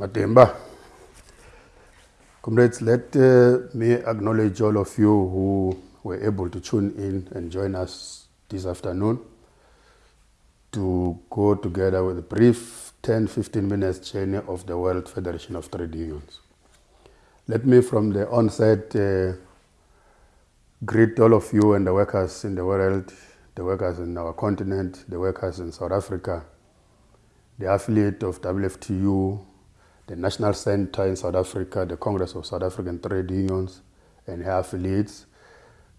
Matemba. Comrades, let uh, me acknowledge all of you who were able to tune in and join us this afternoon to go together with a brief 10-15 minutes journey of the World Federation of Trade Unions. Let me from the onset uh, greet all of you and the workers in the world, the workers in our continent, the workers in South Africa, the affiliate of WFTU, the National Center in South Africa, the Congress of South African Trade Unions and her affiliates,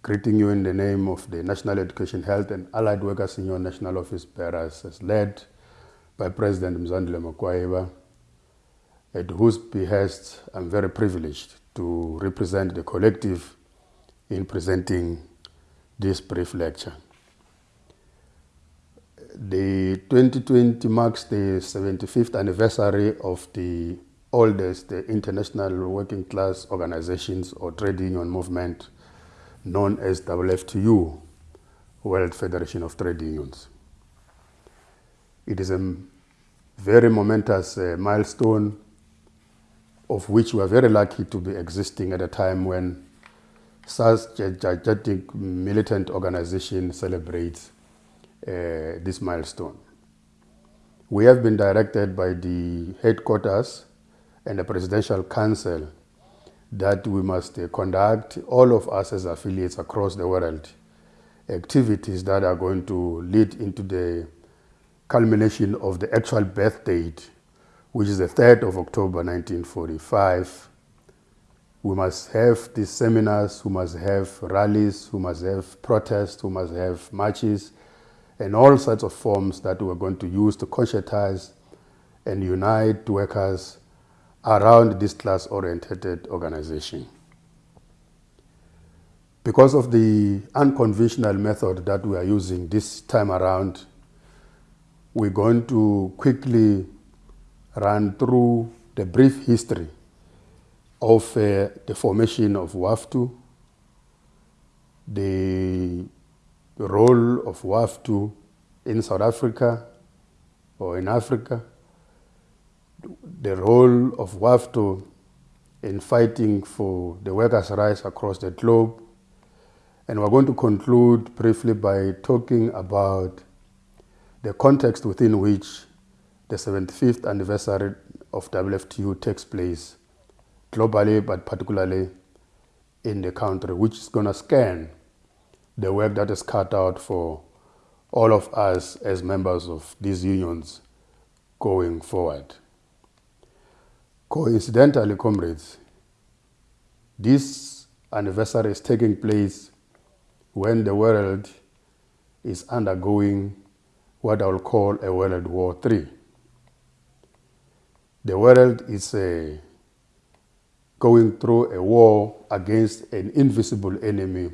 greeting you in the name of the National Education, Health and Allied Workers Union National Office Bearers as led by President Mzwandile Makwayiba, at whose behest I'm very privileged to represent the collective in presenting this brief lecture. The 2020 marks the 75th anniversary of the oldest the international working class organizations or trade union movement known as WFTU, World Federation of Trade Unions. It is a very momentous uh, milestone of which we are very lucky to be existing at a time when such a gigantic militant organization celebrates uh, this milestone. We have been directed by the headquarters and the Presidential Council that we must uh, conduct, all of us as affiliates across the world, activities that are going to lead into the culmination of the actual birth date, which is the 3rd of October 1945. We must have these seminars, we must have rallies, we must have protests, we must have marches, and all sorts of forms that we're going to use to conscientize and unite workers around this class-oriented organization. Because of the unconventional method that we are using this time around, we're going to quickly run through the brief history of uh, the formation of WAFTU, the role of WAFTU in South Africa or in Africa, the role of WAFTU in fighting for the workers' rights across the globe. And we're going to conclude briefly by talking about the context within which the 75th anniversary of WFTU takes place globally, but particularly in the country, which is going to scan the work that is cut out for all of us as members of these unions going forward. Coincidentally, comrades, this anniversary is taking place when the world is undergoing what I will call a World War III. The world is uh, going through a war against an invisible enemy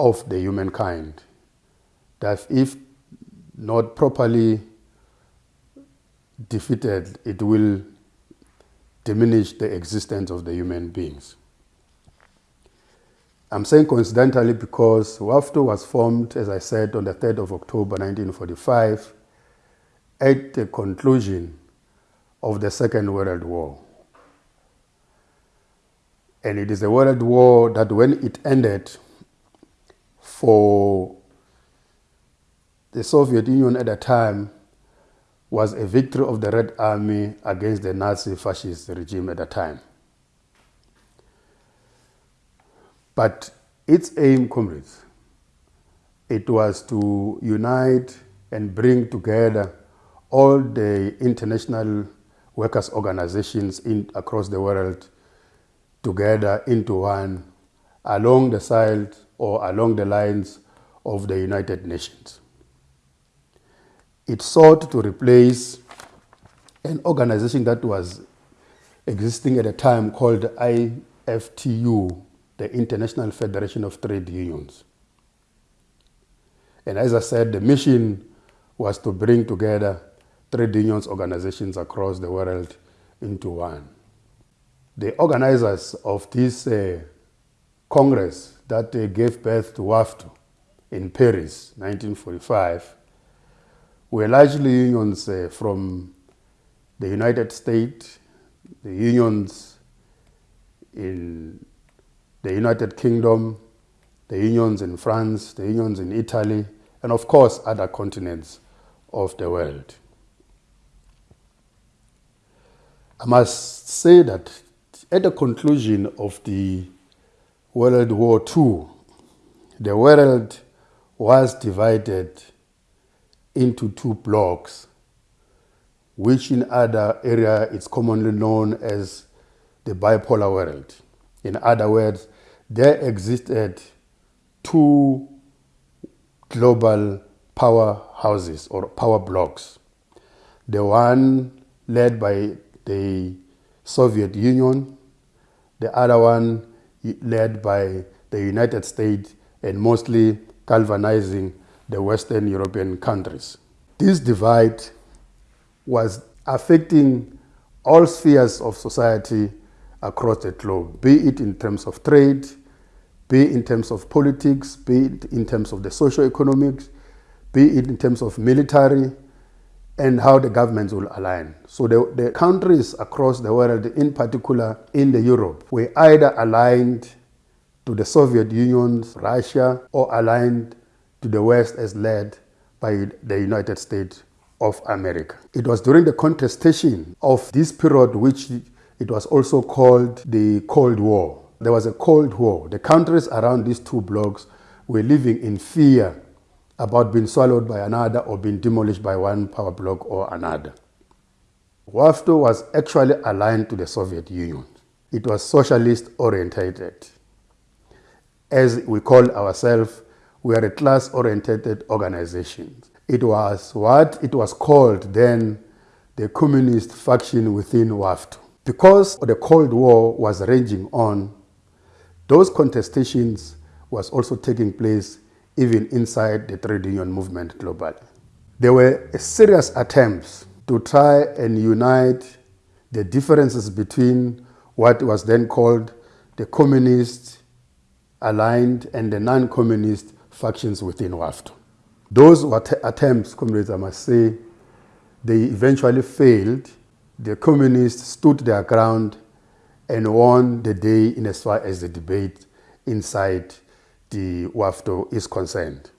of the humankind that if not properly defeated, it will diminish the existence of the human beings. I'm saying coincidentally because WAFTU was formed, as I said, on the 3rd of October 1945 at the conclusion of the Second World War. And it is a world war that when it ended for the Soviet Union at the time was a victory of the Red Army against the Nazi fascist regime at the time. But its aim, comrades, it was to unite and bring together all the international workers' organizations in, across the world together into one along the side or along the lines of the United Nations it sought to replace an organization that was existing at a time called IFTU, the International Federation of Trade Unions. And as I said, the mission was to bring together trade unions organizations across the world into one. The organizers of this uh, Congress that uh, gave birth to WAFTU in Paris, 1945, were largely unions uh, from the United States, the unions in the United Kingdom, the unions in France, the unions in Italy, and of course other continents of the world. I must say that at the conclusion of the World War II, the world was divided into two blocks, which in other area is commonly known as the bipolar world. In other words, there existed two global power houses or power blocks. The one led by the Soviet Union, the other one led by the United States and mostly galvanizing the Western European countries. This divide was affecting all spheres of society across the globe, be it in terms of trade, be it in terms of politics, be it in terms of the social economics, be it in terms of military, and how the governments will align. So the, the countries across the world, in particular in the Europe, were either aligned to the Soviet Union, Russia, or aligned to the West as led by the United States of America. It was during the contestation of this period which it was also called the Cold War. There was a Cold War. The countries around these two blocks were living in fear about being swallowed by another or being demolished by one power block or another. WAFTO was actually aligned to the Soviet Union. It was socialist orientated. As we call ourselves, we are a class oriented organization. It was what it was called then the communist faction within WAFTO. Because the Cold War was raging on, those contestations was also taking place even inside the trade union movement globally. There were serious attempts to try and unite the differences between what was then called the communist aligned and the non-communist factions within WAFTO. Those attempts, comrades, I must say, they eventually failed. The communists stood their ground and won the day in as far as the debate inside the WAFTO is concerned.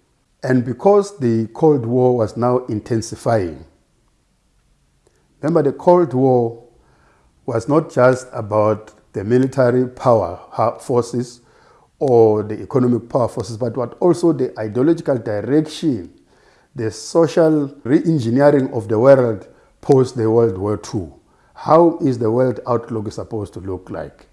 And because the Cold War was now intensifying, remember the Cold War was not just about the military power forces or the economic power forces, but what also the ideological direction, the social re-engineering of the world post the World War II. How is the world outlook supposed to look like?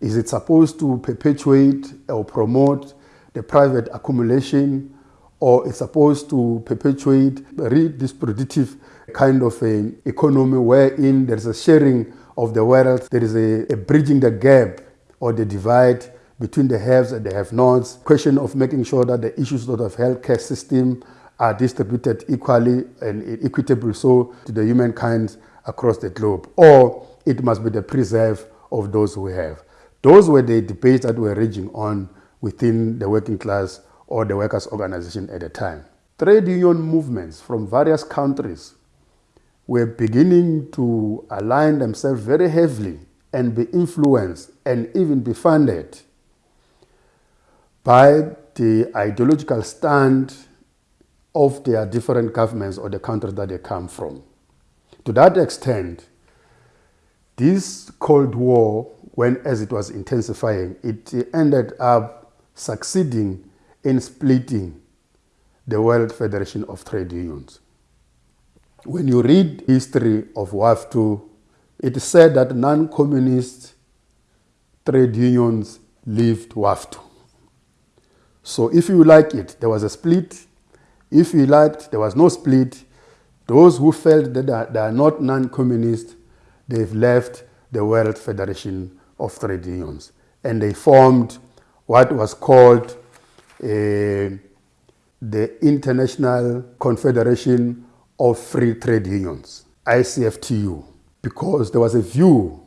Is it supposed to perpetuate or promote the private accumulation or it's supposed to perpetuate a redistributive kind of an economy wherein there's a sharing of the wealth, there is a, a bridging the gap or the divide between the haves and the have-nots, question of making sure that the issues of the healthcare system are distributed equally and equitable so to the humankind across the globe. Or it must be the preserve of those who have. Those were the debates that were raging on within the working class or the workers' organization at the time. Trade union movements from various countries were beginning to align themselves very heavily and be influenced and even be funded by the ideological stand of their different governments or the countries that they come from. To that extent, this Cold War when as it was intensifying, it ended up succeeding in splitting the World Federation of Trade Unions. When you read history of WAFTO, it is said that non-communist trade unions left WAFTO. So if you like it, there was a split. If you liked, there was no split. Those who felt that they are not non-communist, they've left the World Federation of trade unions. And they formed what was called uh, the International Confederation of Free Trade Unions, ICFTU, because there was a view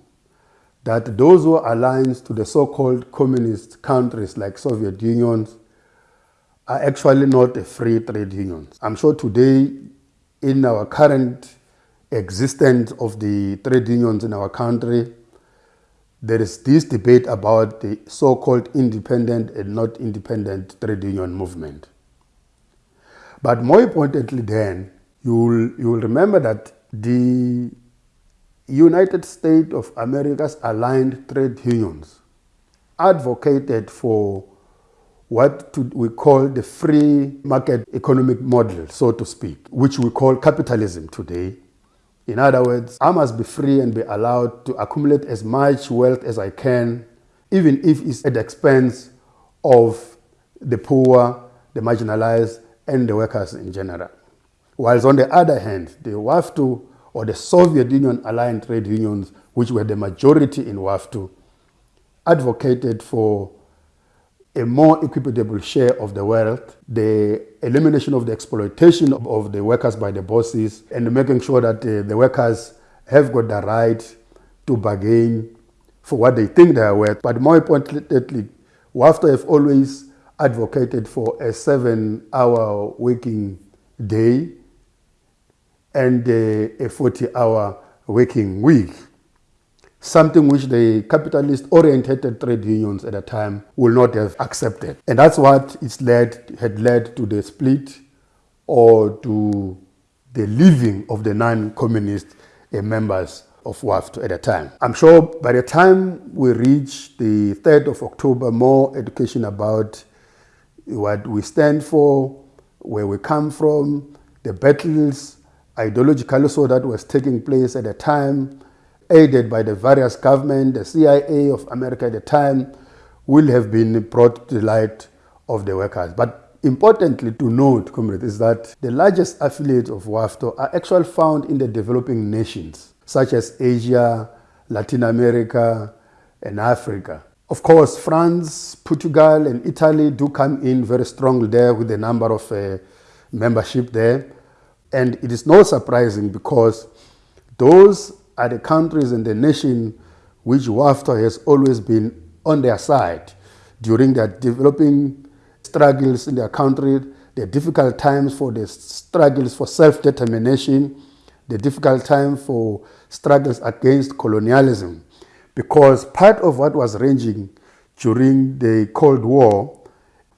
that those who are aligned to the so-called communist countries like Soviet unions are actually not a free trade unions. I'm sure today in our current existence of the trade unions in our country, there is this debate about the so-called independent and not independent trade union movement. But more importantly then, you will, you will remember that the United States of America's aligned trade unions advocated for what we call the free market economic model, so to speak, which we call capitalism today. In other words, I must be free and be allowed to accumulate as much wealth as I can, even if it's at the expense of the poor, the marginalized, and the workers in general. Whilst on the other hand, the WAFTU or the Soviet Union aligned trade unions, which were the majority in WAFTU, advocated for a more equitable share of the wealth, the elimination of the exploitation of, the workers by the bosses, and making sure that uh, the workers have got the right to bargain for what they think they are worth. But more importantly, WAFTA have always advocated for a seven-hour working day and uh, a 40-hour working week something which the capitalist-oriented trade unions at the time will not have accepted. And that's what it's led, had led to the split or to the leaving of the non-communist uh, members of WAFT at the time. I'm sure by the time we reach the 3rd of October, more education about what we stand for, where we come from, the battles, ideological so that was taking place at the time, aided by the various government, the CIA of America at the time, will have been brought to the light of the workers. But importantly to note, comrades, is that the largest affiliates of WAFTO are actually found in the developing nations, such as Asia, Latin America, and Africa. Of course, France, Portugal, and Italy do come in very strongly there with the number of uh, membership there. And it is not surprising because those are the countries and the nation which WAFTA has always been on their side during their developing struggles in their country, the difficult times for the struggles for self-determination, the difficult time for struggles against colonialism. Because part of what was raging during the Cold War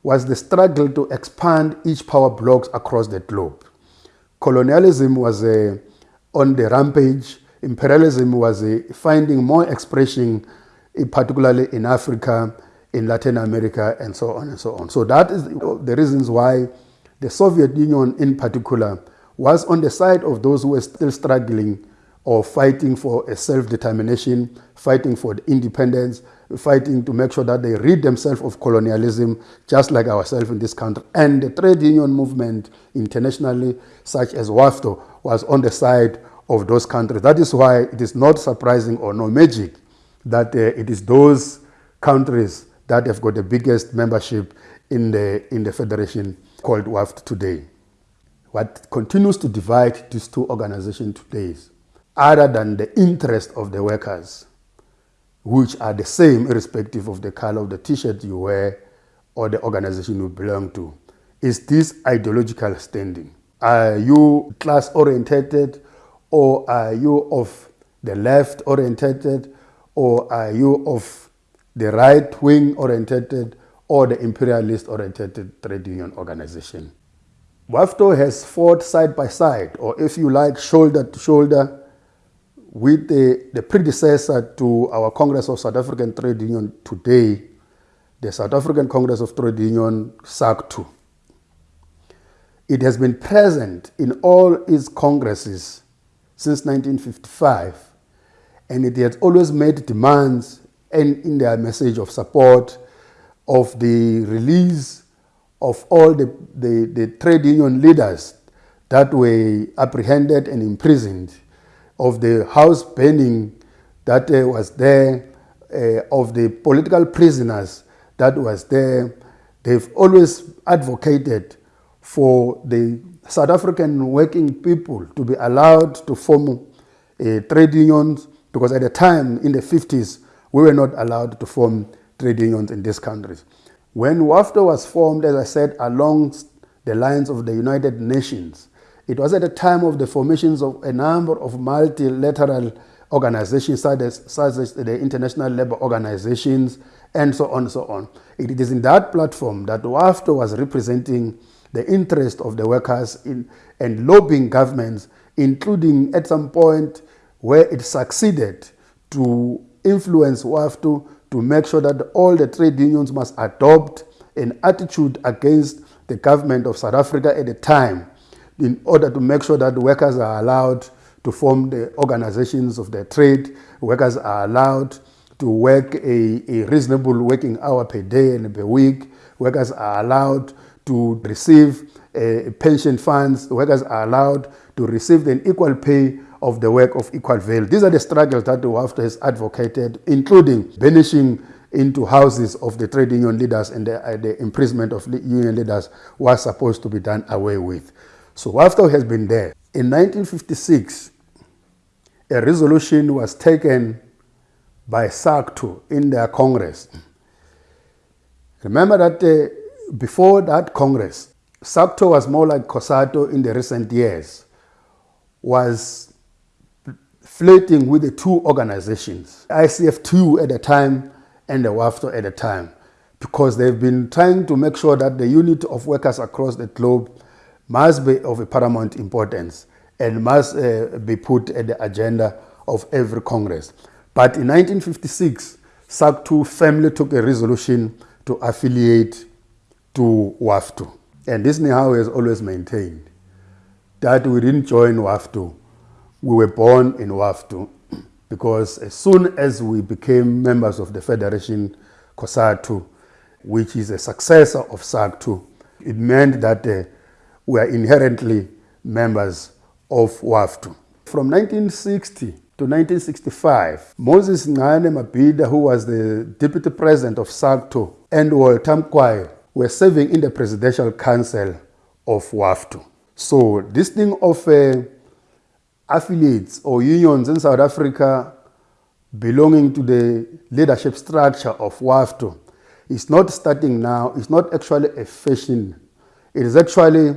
was the struggle to expand each power blocks across the globe. Colonialism was uh, on the rampage imperialism was finding more expression, particularly in Africa, in Latin America, and so on and so on. So that is the reasons why the Soviet Union in particular was on the side of those who were still struggling or fighting for a self-determination, fighting for independence, fighting to make sure that they rid themselves of colonialism, just like ourselves in this country. And the trade union movement internationally, such as WAFTO, was on the side of those countries. That is why it is not surprising or no magic that uh, it is those countries that have got the biggest membership in the, in the federation called WAFT today. What continues to divide these two organizations today is other than the interest of the workers, which are the same irrespective of the color of the t-shirt you wear or the organization you belong to, is this ideological standing. Are you class-orientated or are you of the left oriented or are you of the right wing oriented or the imperialist oriented trade union organization. WAFTO has fought side by side or if you like shoulder to shoulder with the, the predecessor to our Congress of South African Trade Union today, the South African Congress of Trade Union, SACTU. It has been present in all its congresses since 1955, and it has always made demands and in their message of support of the release of all the, the, the trade union leaders that were apprehended and imprisoned, of the house burning that uh, was there, uh, of the political prisoners that was there. They've always advocated for the South African working people to be allowed to form uh, trade unions because at the time in the 50s we were not allowed to form trade unions in these countries. When WAFTA was formed, as I said, along the lines of the United Nations, It was at the time of the formations of a number of multilateral organizations such as, such as the International Labour Organizations and so on and so on. It is in that platform that WAFTO was representing the interest of the workers in, and lobbying governments, including at some point where it succeeded to influence WAFTO to make sure that all the trade unions must adopt an attitude against the government of South Africa at the time in order to make sure that workers are allowed to form the organizations of their trade, workers are allowed to work a, a reasonable working hour per day and per week, workers are allowed to receive uh, pension funds, workers are allowed to receive an equal pay of the work of equal value. These are the struggles that the WAFTO has advocated, including banishing into houses of the trade union leaders and the, uh, the imprisonment of union leaders was supposed to be done away with. So WAFTO has been there. In 1956, a resolution was taken by SACTO in their Congress. Remember that uh, before that Congress, SACTO was more like COSATU in the recent years, was flirting with the two organizations, ICFTU at the time and the WAFTO at the time, because they've been trying to make sure that the unit of workers across the globe must be of paramount importance and must uh, be put at the agenda of every Congress. But in 1956, SACTO firmly took a resolution to affiliate to WAFTO. And this NEHAWU has always maintained that we didn't join WAFTO. We were born in WAFTO because as soon as we became members of the Federation COSATU, which is a successor of SACTO, it meant that uh, we are inherently members of WAFTO. From 1960 to 1965, Moses Ngane Mabhida, who was the deputy president of SACTO, and Walter Mkwayi were serving in the presidential council of WAFTO. So this thing of uh, affiliates or unions in South Africa belonging to the leadership structure of WAFTO is not starting now, it's not actually a fashion. It is actually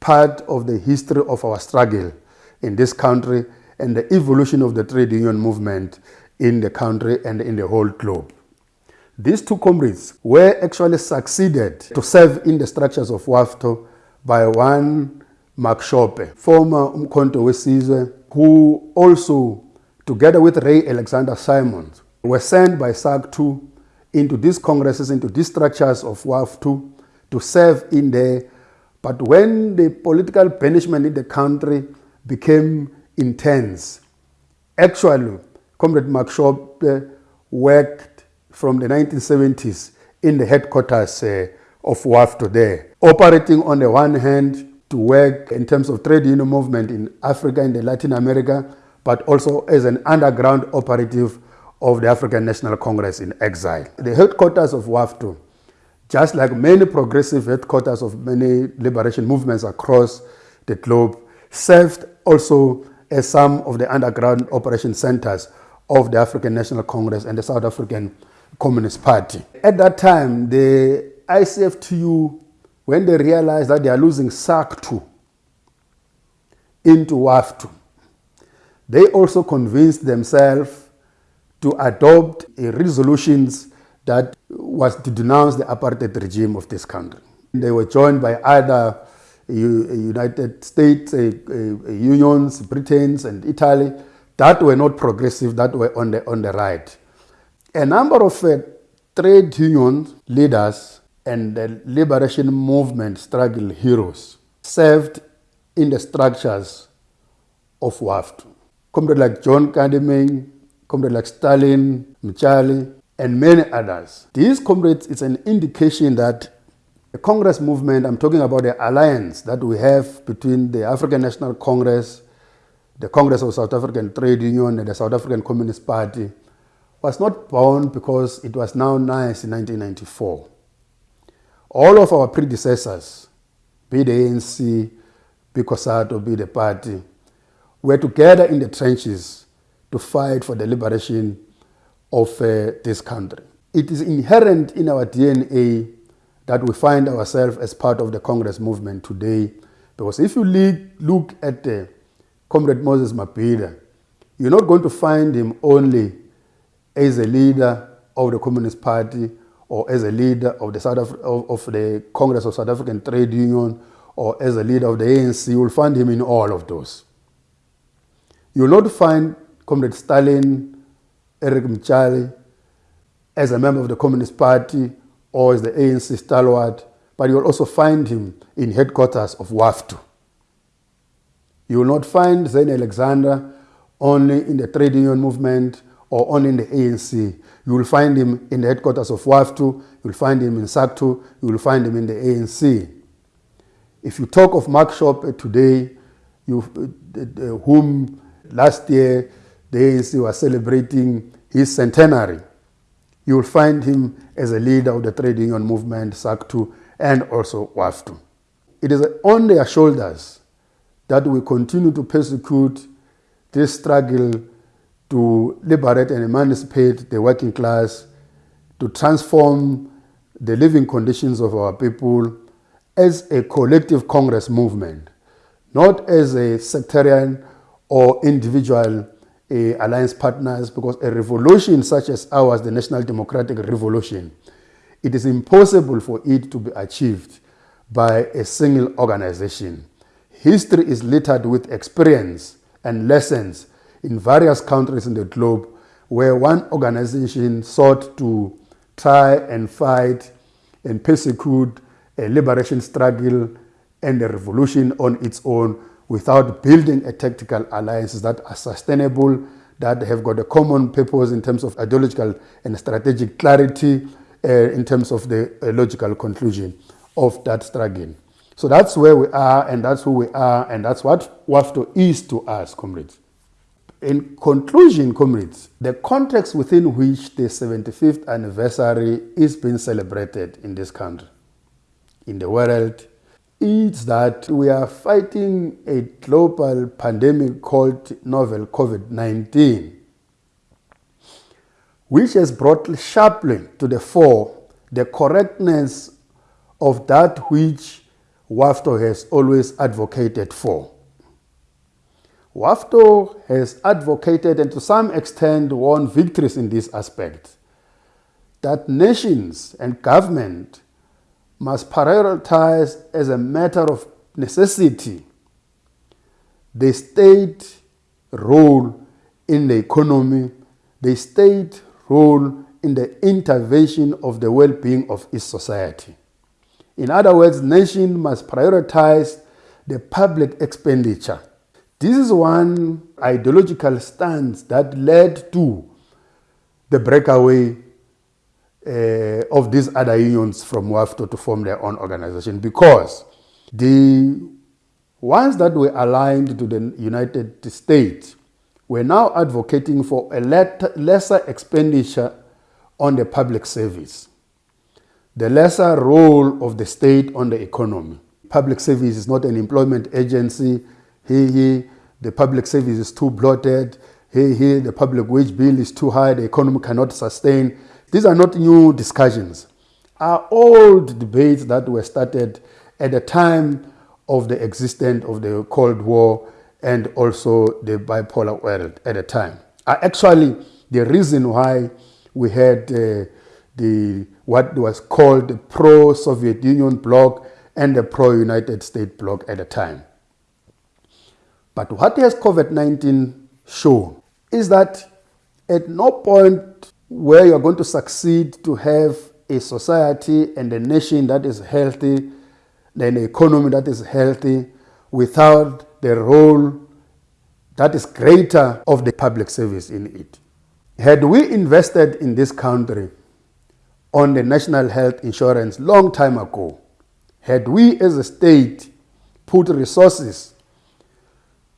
part of the history of our struggle in this country and the evolution of the trade union movement in the country and in the whole globe. These two comrades were actually succeeded to serve in the structures of WAFTO by one Mark Shope, former Umkhonto Wesizwe, who also, together with Ray Alexander Simons, were sent by SACTO into these congresses, into these structures of WAFTO to serve in there. But when the political punishment in the country became intense, actually, Comrade Mark Shope worked from the 1970s in the headquarters uh, of WAFTO there, operating on the one hand to work in terms of trade union movement in Africa and Latin America, but also as an underground operative of the African National Congress in exile. The headquarters of WAFTO just like many progressive headquarters of many liberation movements across the globe, served also as some of the underground operation centers of the African National Congress and the South African Communist Party. At that time, the ICFTU, when they realized that they are losing SACTO into WAFTO, they also convinced themselves to adopt resolutions that was to denounce the apartheid regime of this country. They were joined by other United States uh, uh, unions, Britain's and Italy, that were not progressive, that were on the, on the right. A number of uh, trade union leaders and the liberation movement struggle heroes served in the structures of WAFT. Comrades like John Nkadimeng, comrades like Stalin, Mtshali, and many others. These comrades is an indication that the Congress movement, I'm talking about the alliance that we have between the African National Congress, the Congress of South African Trade Union and the South African Communist Party, was not born because it was now nice in 1994. All of our predecessors, be the ANC, be COSATU, be the party, were together in the trenches to fight for the liberation of uh, this country. It is inherent in our DNA that we find ourselves as part of the Congress movement today Because if you look at uh, Comrade Moses Mabhida, you're not going to find him only as a leader of the Communist Party or as a leader of the, South of, of the Congress of South African Trade Union or as a leader of the ANC, you will find him in all of those. You will not find Comrade Stalin, Eric Mtshali, as a member of the Communist Party or as the ANC stalwart, but you will also find him in headquarters of WAFTU. You will not find Zyne Alexander only in the trade union movement or only in the ANC. You will find him in the headquarters of WAFTU, you will find him in SACTU, you will find him in the ANC. If you talk of Mark Shope today, you, uh, whom last year the ANC was celebrating his centenary, you will find him as a leader of the trade union movement, SACTU, and also WAFTU. It is on their shoulders that we continue to persecute this struggle to liberate and emancipate the working class, to transform the living conditions of our people as a collective Congress movement, not as a sectarian or individual uh, alliance partners, because a revolution such as ours, the National Democratic Revolution, it is impossible for it to be achieved by a single organization. History is littered with experience and lessons in various countries in the globe where one organization sought to try and fight and persecute a liberation struggle and a revolution on its own without building a tactical alliances that are sustainable, that have got a common purpose in terms of ideological and strategic clarity, uh, in terms of the uh, logical conclusion of that struggle. So that's where we are, and that's who we are, and that's what WAFTU is to us, comrades. In conclusion, comrades, the context within which the 75th anniversary is being celebrated in this country, in the world, is that we are fighting a global pandemic called novel COVID-19, which has brought sharply to the fore the correctness of that which WAFTU has always advocated for. WAFTU has advocated and to some extent won victories in this aspect, that nations and government must prioritize as a matter of necessity the state role in the economy, the state role in the intervention of the well-being of its society. In other words, nation must prioritize the public expenditure this is one ideological stance that led to the breakaway uh, of these other unions from WAFTU to form their own organization because the ones that were aligned to the United States were now advocating for a lesser expenditure on the public service, the lesser role of the state on the economy. Public service is not an employment agency. He, he, the public service is too bloated, here, here, the public wage bill is too high, the economy cannot sustain. These are not new discussions, are old debates that were started at the time of the existence of the Cold War and also the bipolar world at the time. Are actually the reason why we had uh, the what was called the pro-Soviet Union bloc and the pro-United States bloc at the time. But what has COVID-19 shown is that at no point where you're going to succeed to have a society and a nation that is healthy, an economy that is healthy, without the role that is greater of the public service in it. Had we invested in this country on the national health insurance long time ago, had we as a state put resources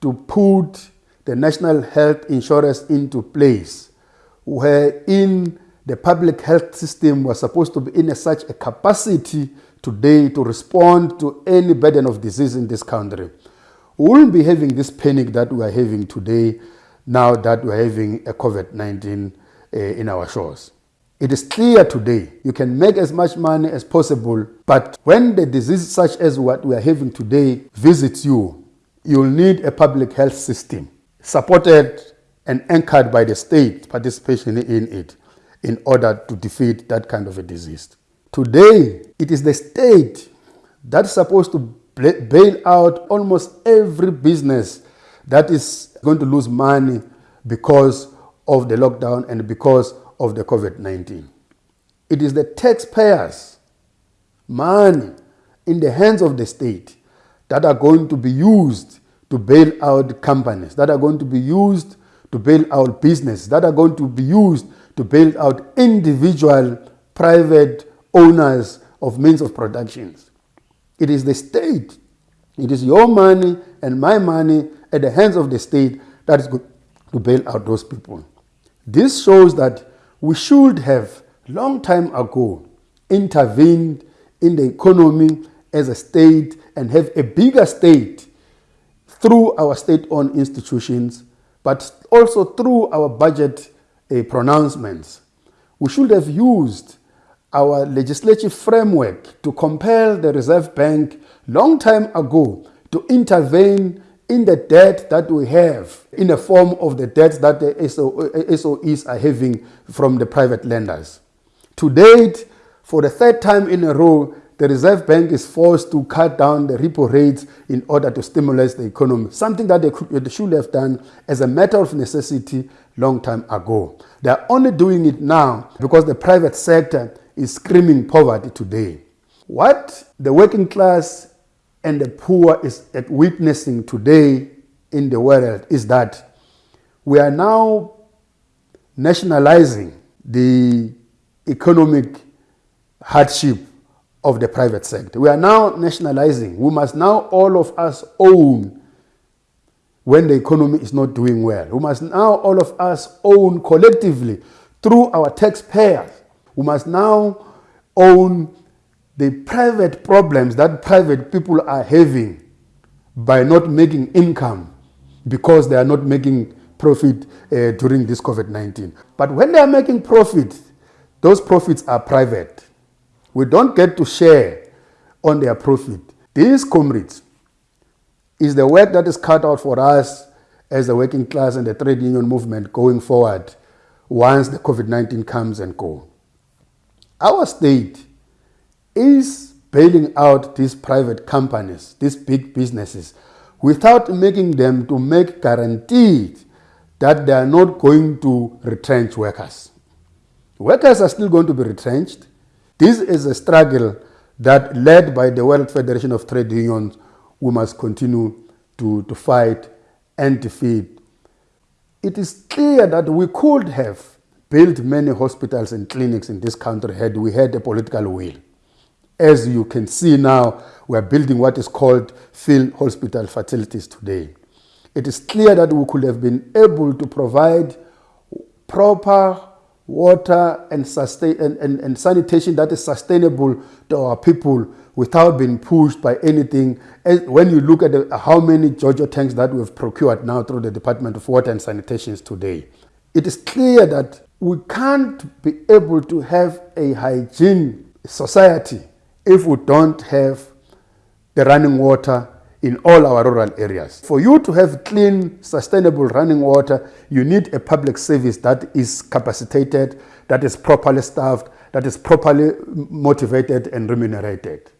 to put the national health insurance into place, wherein the public health system was supposed to be in a, such a capacity today to respond to any burden of disease in this country. We wouldn't be having this panic that we are having today now that we're having a COVID-19 uh, in our shores. It is clear today you can make as much money as possible, but when the disease such as what we are having today visits you, you'll need a public health system supported and anchored by the state participation in it in order to defeat that kind of a disease. Today, it is the state that's supposed to bail out almost every business that is going to lose money because of the lockdown and because of the COVID 19. It is the taxpayers' money in the hands of the state that are going to be used to bail out companies, that are going to be used to bail out business, that are going to be used to bail out individual private owners of means of productions. It is the state, it is your money and my money at the hands of the state that is going to bail out those people. This shows that we should have long time ago intervened in the economy as a state and have a bigger state through our state-owned institutions, but also through our budget uh, pronouncements. We should have used our legislative framework to compel the Reserve Bank long time ago to intervene in the debt that we have in the form of the debts that the SOEs are having from the private lenders. To date, for the third time in a row, the Reserve Bank is forced to cut down the repo rates in order to stimulate the economy, something that they, should have done as a matter of necessity long time ago. They are only doing it now because the private sector is screaming poverty today. What the working class and the poor is witnessing today in the world is that we are now nationalizing the economic hardship of the private sector. We are now nationalizing. We must now all of us own when the economy is not doing well. We must now all of us own collectively through our taxpayers. We must now own the private problems that private people are having by not making income because they are not making profit uh, during this COVID-19. But when they are making profit, those profits are private. We don't get to share on their profit. These comrades is the work that is cut out for us as the working class and the trade union movement going forward once the COVID-19 comes and go. Our state is bailing out these private companies, these big businesses, without making them to make guaranteed that they are not going to retrench workers. Workers are still going to be retrenched. This is a struggle that led by the World Federation of Trade Unions, we must continue to, to fight and defeat. It is clear that we could have built many hospitals and clinics in this country had we had a political will. As you can see now, we are building what is called field hospital facilities today. It is clear that we could have been able to provide proper water and, sustain, and, and, and sanitation that is sustainable to our people without being pushed by anything. When you look at the, how many JoJo tanks that we've procured now through the Department of Water and Sanitation today, it is clear that we can't be able to have a hygiene society if we don't have the running water in all our rural areas. For you to have clean, sustainable running water, you need a public service that is capacitated, that is properly staffed, that is properly motivated and remunerated.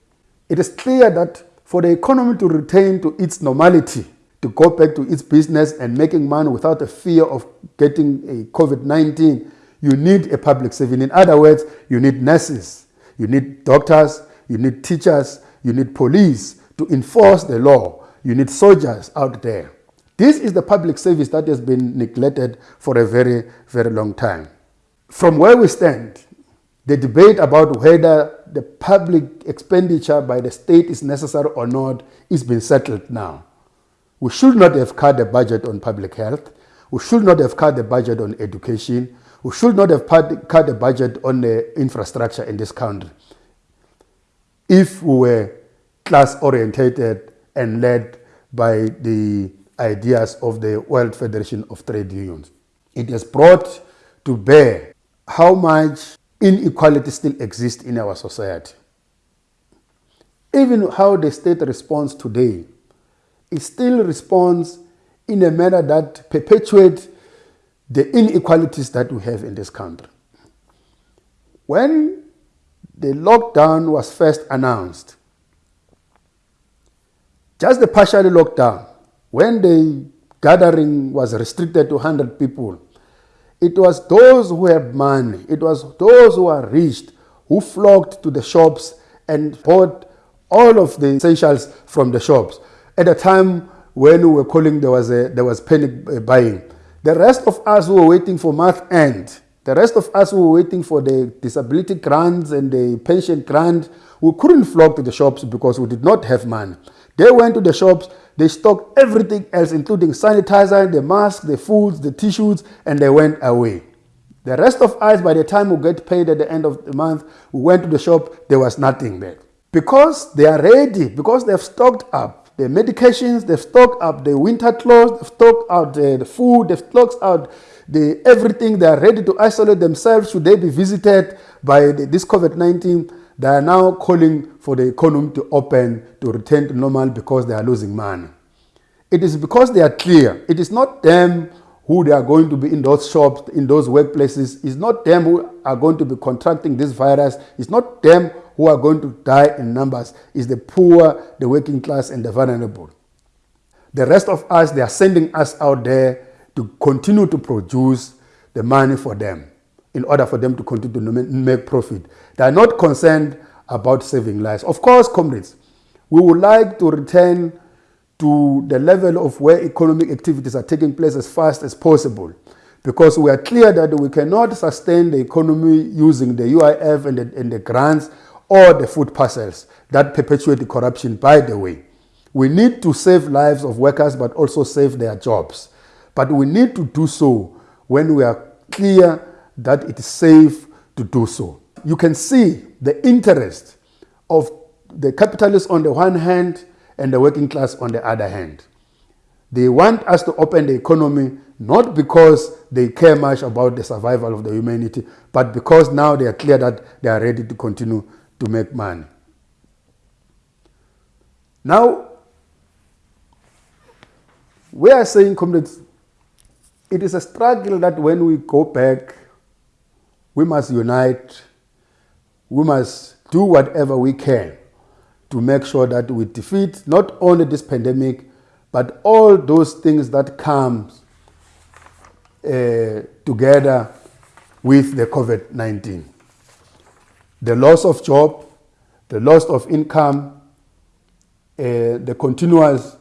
It is clear that for the economy to return to its normality, to go back to its business and making money without a fear of getting a COVID-19, you need a public service. In other words, you need nurses, you need doctors, you need teachers, you need police to enforce the law, you need soldiers out there. This is the public service that has been neglected for a very, very long time. From where we stand, the debate about whether the public expenditure by the state is necessary or not is being settled now. We should not have cut the budget on public health. We should not have cut the budget on education. We should not have cut the budget on the infrastructure in this country if we were class orientated and led by the ideas of the World Federation of Trade Unions. It has brought to bear how much inequality still exists in our society. Even how the state responds today, it still responds in a manner that perpetuates the inequalities that we have in this country. When the lockdown was first announced, just the partial lockdown, when the gathering was restricted to 100 people, it was those who had money, it was those who were rich who flocked to the shops and bought all of the essentials from the shops. At a time when we were calling, there was, a, there was panic buying. The rest of us who were waiting for month end, the rest of us who were waiting for the disability grants and the pension grant, we couldn't flock to the shops because we did not have money. They went to the shops, they stocked everything else, including sanitizer, the masks, the foods, the tissues, and they went away. The rest of us, by the time we get paid at the end of the month, we went to the shop, there was nothing there. Because they are ready, because they've stocked up the medications, they've stocked up the winter clothes, they've stocked out the, the food, they've stocked out the everything, they are ready to isolate themselves should they be visited by the, this COVID-19 they are now calling for the economy to open, to return to normal because they are losing money. It is because they are clear. It is not them who they are going to be in those shops, in those workplaces. It's not them who are going to be contracting this virus. It's not them who are going to die in numbers. It's the poor, the working class, and the vulnerable. The rest of us, they are sending us out there to continue to produce the money for them in order for them to continue to make profit. They are not concerned about saving lives. Of course, comrades, we would like to return to the level of where economic activities are taking place as fast as possible because we are clear that we cannot sustain the economy using the UIF and the, and the grants or the food parcels that perpetuate the corruption, by the way. We need to save lives of workers but also save their jobs. But we need to do so when we are clear that it is safe to do so. You can see the interest of the capitalists on the one hand and the working class on the other hand. They want us to open the economy not because they care much about the survival of the humanity, but because now they are clear that they are ready to continue to make money. Now, we are saying, comrades, it is a struggle that when we go back we must unite. We must do whatever we can to make sure that we defeat not only this pandemic, but all those things that come uh, together with the COVID-19. The loss of job, the loss of income, uh, the continuous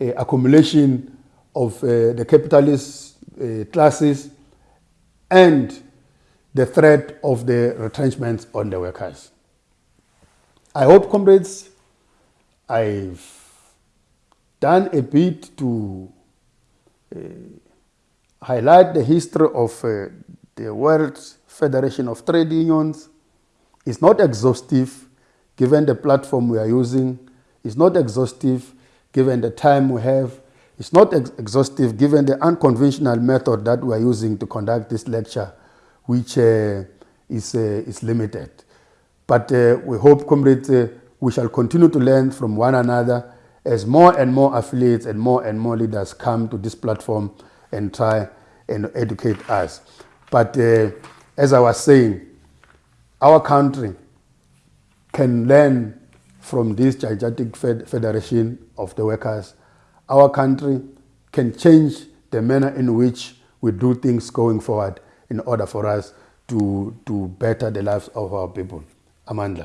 uh, accumulation of uh, the capitalist uh, classes, and the threat of the retrenchments on the workers. I hope, comrades, I've done a bit to uh, highlight the history of uh, the World Federation of Trade Unions. It's not exhaustive given the platform we are using. It's not exhaustive given the time we have. It's not ex exhaustive given the unconventional method that we are using to conduct this lecture which uh, is, uh, is limited. But uh, we hope, comrades, we shall continue to learn from one another as more and more affiliates and more and more leaders come to this platform and try and educate us. But uh, as I was saying, our country can learn from this gigantic fed federation of the workers. Our country can change the manner in which we do things going forward in order for us to, to better the lives of our people. Amandla.